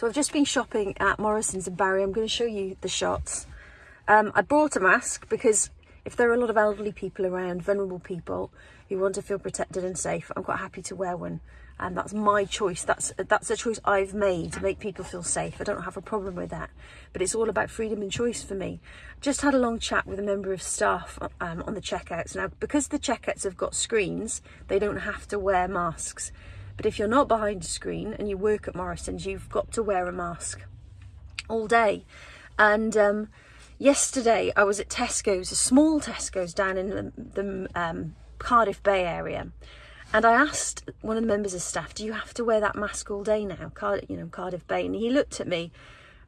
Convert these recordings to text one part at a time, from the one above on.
So I've just been shopping at Morrison's in Barry. I'm going to show you the shots. Um, I brought a mask because if there are a lot of elderly people around, vulnerable people who want to feel protected and safe, I'm quite happy to wear one. And that's my choice. That's that's a choice I've made to make people feel safe. I don't have a problem with that. But it's all about freedom and choice for me. Just had a long chat with a member of staff um, on the checkouts. Now, because the checkouts have got screens, they don't have to wear masks. But if you're not behind a screen and you work at Morrison's, you've got to wear a mask all day. And um, yesterday I was at Tesco's, a small Tesco's down in the, the um, Cardiff Bay area. And I asked one of the members of staff, do you have to wear that mask all day now, Card you know, Cardiff Bay? And he looked at me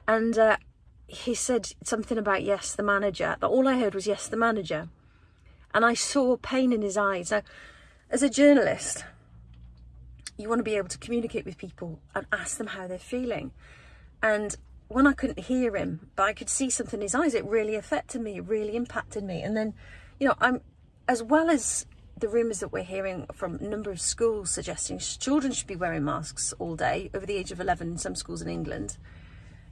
and uh, he said something about, yes, the manager. But all I heard was, yes, the manager. And I saw pain in his eyes. Now, as a journalist, you want to be able to communicate with people and ask them how they're feeling. And when I couldn't hear him, but I could see something in his eyes, it really affected me, it really impacted me. And then, you know, I'm, as well as the rumours that we're hearing from a number of schools suggesting children should be wearing masks all day over the age of 11 in some schools in England.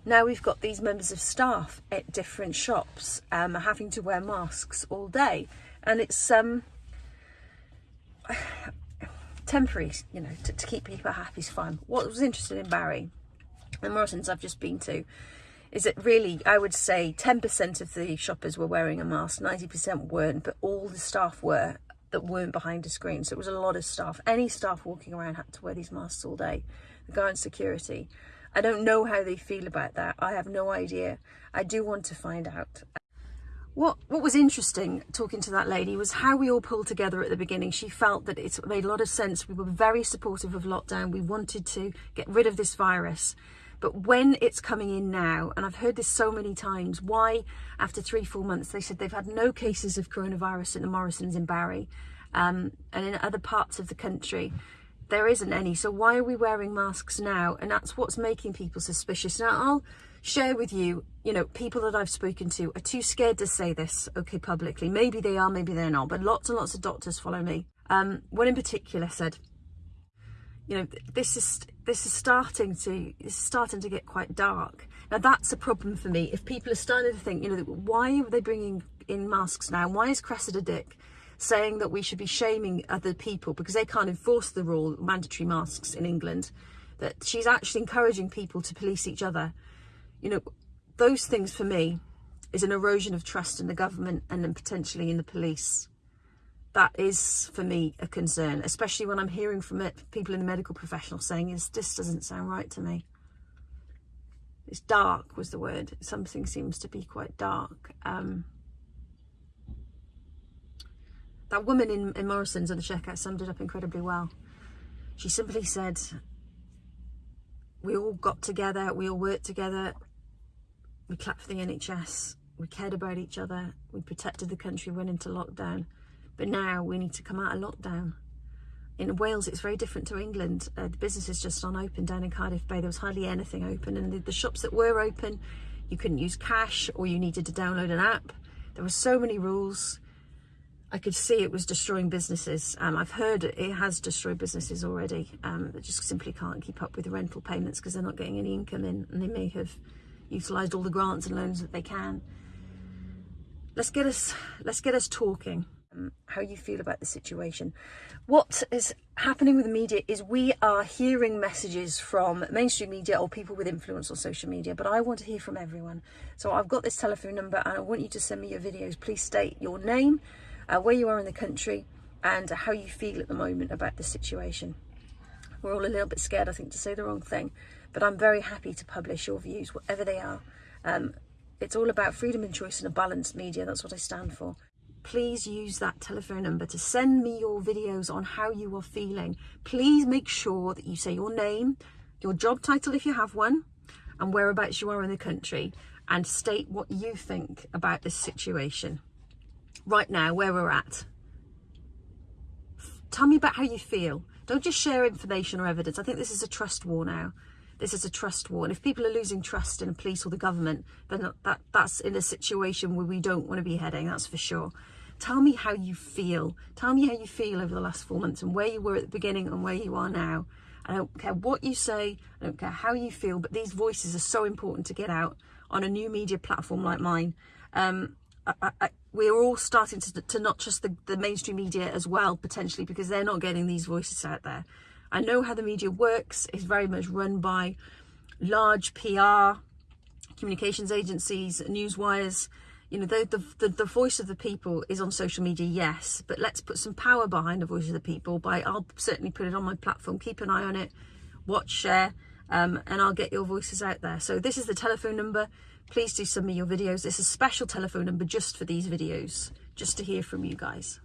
Now we've got these members of staff at different shops um, having to wear masks all day. And it's um, temporary, you know, to, to keep people happy is fine. What was interesting in Barry, and Morrison's I've just been to, is that really, I would say 10% of the shoppers were wearing a mask, 90% weren't, but all the staff were that weren't behind a screen. So it was a lot of staff. Any staff walking around had to wear these masks all day. The guard security. I don't know how they feel about that. I have no idea. I do want to find out. What what was interesting talking to that lady was how we all pulled together at the beginning. She felt that it made a lot of sense. We were very supportive of lockdown. We wanted to get rid of this virus. But when it's coming in now, and I've heard this so many times, why after three, four months, they said they've had no cases of coronavirus in the Morrisons in Barry um, and in other parts of the country, there isn't any. So why are we wearing masks now? And that's what's making people suspicious. Now, I'll share with you, you know, people that I've spoken to are too scared to say this, okay, publicly. Maybe they are, maybe they're not, but lots and lots of doctors follow me. Um, one in particular said, you know, this is this is starting to is starting to get quite dark. Now that's a problem for me. If people are starting to think, you know, why are they bringing in masks now? Why is Cressida Dick saying that we should be shaming other people because they can't enforce the rule mandatory masks in England? That she's actually encouraging people to police each other. You know, those things for me is an erosion of trust in the government and then potentially in the police that is for me a concern, especially when I'm hearing from it, people in the medical professional saying is this doesn't sound right to me. It's dark was the word. Something seems to be quite dark. Um, that woman in, in Morrison's on the checkout summed it up incredibly well. She simply said, we all got together, we all worked together, we clapped for the NHS, we cared about each other, we protected the country, went into lockdown but now we need to come out of lockdown. In Wales, it's very different to England. Uh, the businesses just aren't open down in Cardiff Bay. There was hardly anything open. And the, the shops that were open, you couldn't use cash or you needed to download an app. There were so many rules. I could see it was destroying businesses. Um, I've heard it has destroyed businesses already um, just simply can't keep up with the rental payments because they're not getting any income in and they may have utilised all the grants and loans that they can. Let's get us, let's get us talking. Um, how you feel about the situation. What is happening with the media is we are hearing messages from mainstream media or people with influence on social media, but I want to hear from everyone. So I've got this telephone number and I want you to send me your videos. Please state your name, uh, where you are in the country and how you feel at the moment about the situation. We're all a little bit scared, I think, to say the wrong thing, but I'm very happy to publish your views, whatever they are. Um, it's all about freedom and choice and a balanced media. That's what I stand for please use that telephone number to send me your videos on how you are feeling. Please make sure that you say your name, your job title if you have one, and whereabouts you are in the country, and state what you think about this situation. Right now, where we're at. Tell me about how you feel. Don't just share information or evidence. I think this is a trust war now. This is a trust war. And if people are losing trust in the police or the government, then that, that's in a situation where we don't want to be heading, that's for sure. Tell me how you feel. Tell me how you feel over the last four months and where you were at the beginning and where you are now. I don't care what you say, I don't care how you feel, but these voices are so important to get out on a new media platform like mine. Um, I, I, we're all starting to, to not trust the, the mainstream media as well, potentially, because they're not getting these voices out there. I know how the media works. It's very much run by large PR, communications agencies, news wires. You know, the, the, the, voice of the people is on social media, yes, but let's put some power behind the voice of the people by, I'll certainly put it on my platform, keep an eye on it, watch, share, um, and I'll get your voices out there. So this is the telephone number. Please do send me your videos. It's a special telephone number just for these videos, just to hear from you guys.